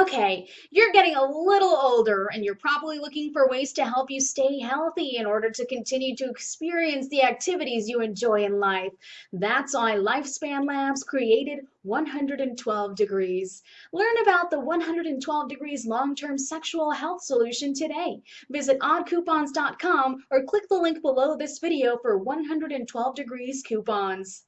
Okay, you're getting a little older and you're probably looking for ways to help you stay healthy in order to continue to experience the activities you enjoy in life. That's why Lifespan Labs created 112 Degrees. Learn about the 112 Degrees long-term sexual health solution today. Visit oddcoupons.com or click the link below this video for 112 Degrees coupons.